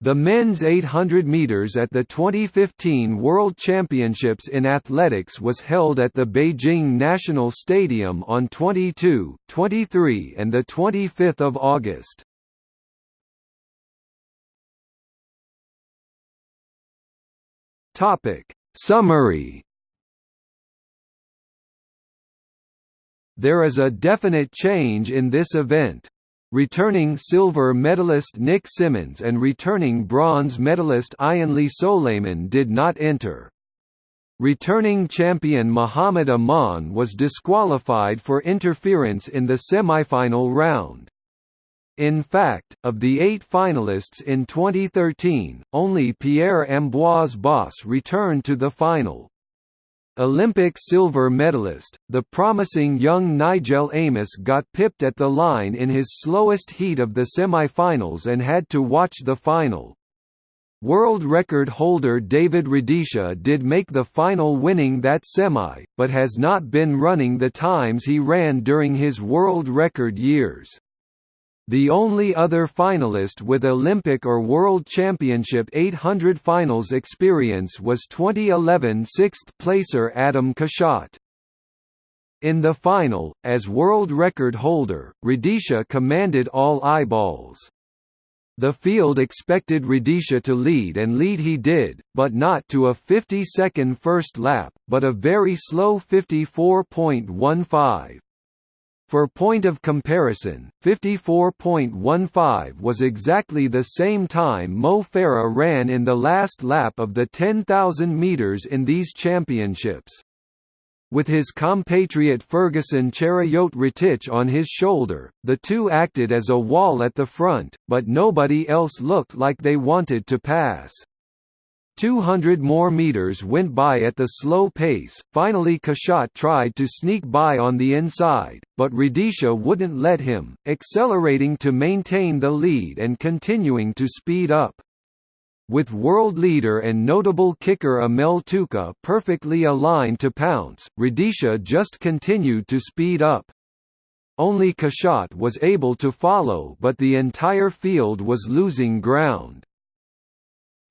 The men's 800 meters at the 2015 World Championships in Athletics was held at the Beijing National Stadium on 22, 23 and the 25th of August. Topic: Summary There is a definite change in this event. Returning silver medalist Nick Symmonds and returning bronze medalist Ian Ayanleh Souleiman did not enter. Returning champion Mohammed Aman was disqualified for interference in the semifinal round. In fact, of the eight finalists in 2013, only Pierre-Ambroise Bosse returned to the final. Olympic silver medalist, the promising young Nijel Amos got pipped at the line in his slowest heat of the semi-finals and had to watch the final. World record holder David Rudisha did make the final winning that semi, but has not been running the times he ran during his world record years. The only other finalist with Olympic or World Championship 800 finals experience was 2011 sixth-placer Adam Kszczot. In the final, as world record holder, Rudisha commanded all eyeballs. The field expected Rudisha to lead and lead he did, but not to a 50-second first lap, but a very slow 54.15. For point of comparison, 54.15 was exactly the same time Mo Farah ran in the last lap of the 10,000 metres in these championships. With his compatriot Ferguson Cheruiyot-Rotich on his shoulder, the two acted as a wall at the front, but nobody else looked like they wanted to pass. 200 more meters went by at the slow pace, finally Kszczot tried to sneak by on the inside, but Rudisha wouldn't let him, accelerating to maintain the lead and continuing to speed up. With world leader and notable kicker Amel Tuka perfectly aligned to pounce, Rudisha just continued to speed up. Only Kszczot was able to follow but the entire field was losing ground.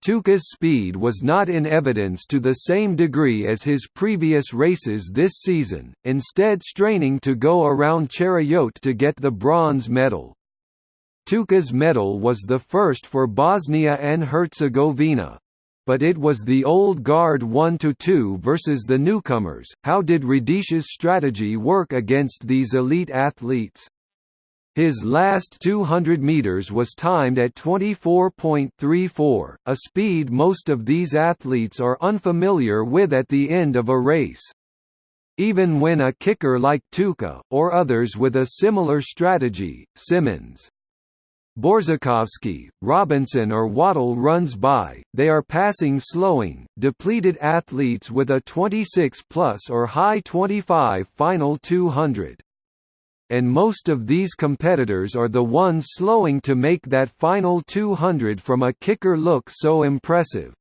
Tuka's speed was not in evidence to the same degree as his previous races this season, instead straining to go around Cheruiyot to get the bronze medal. Tuka's medal was the first for Bosnia and Herzegovina. But it was the old guard 1–2 versus the newcomers. How did Rudisha's strategy work against these elite athletes? His last 200 meters was timed at 24.34, a speed most of these athletes are unfamiliar with at the end of a race. Even when a kicker like Tuka, or others with a similar strategy, Symmonds, Borzakovsky, Robinson or Wottle runs by, they are passing slowing, depleted athletes with a 26 plus or high 25 final 200 and most of these competitors are the ones slowing to make that final 200 from a kicker look so impressive.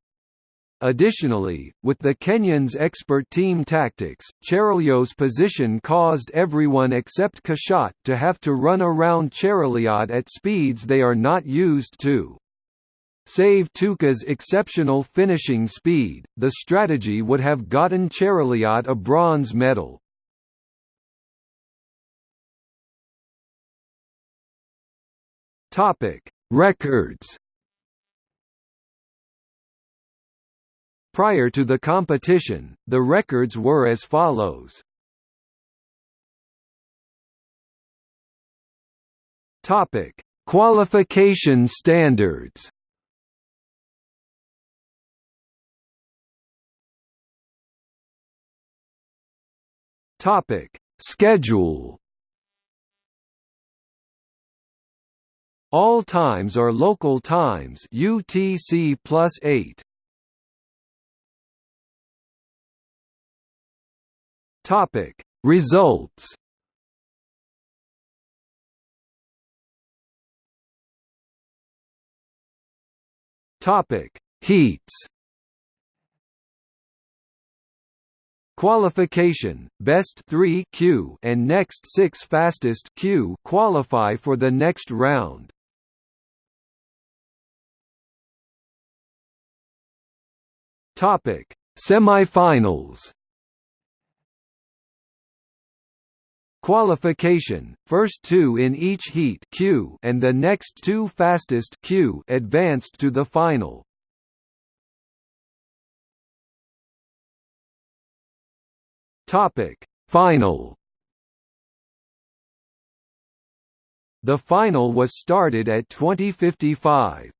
Additionally, with the Kenyans' expert team tactics, Cheruiyot's position caused everyone except Kszczot to have to run around Cheruiyot at speeds they are not used to. Save Tuka's exceptional finishing speed, the strategy would have gotten Cheruiyot a bronze medal. Topic: Records. Prior to the competition, the records were as follows. Topic: Qualification standards. Topic: Schedule. All times are local times UTC plus 8. Topic Results Topic Heats Qualification, best 3 Q and next 6 fastest Q qualify for the next round. Topic: Semifinals. Qualification: First two in each heat Q and the next two fastest Q advanced to the final. Topic: Final. The final was started at 2055.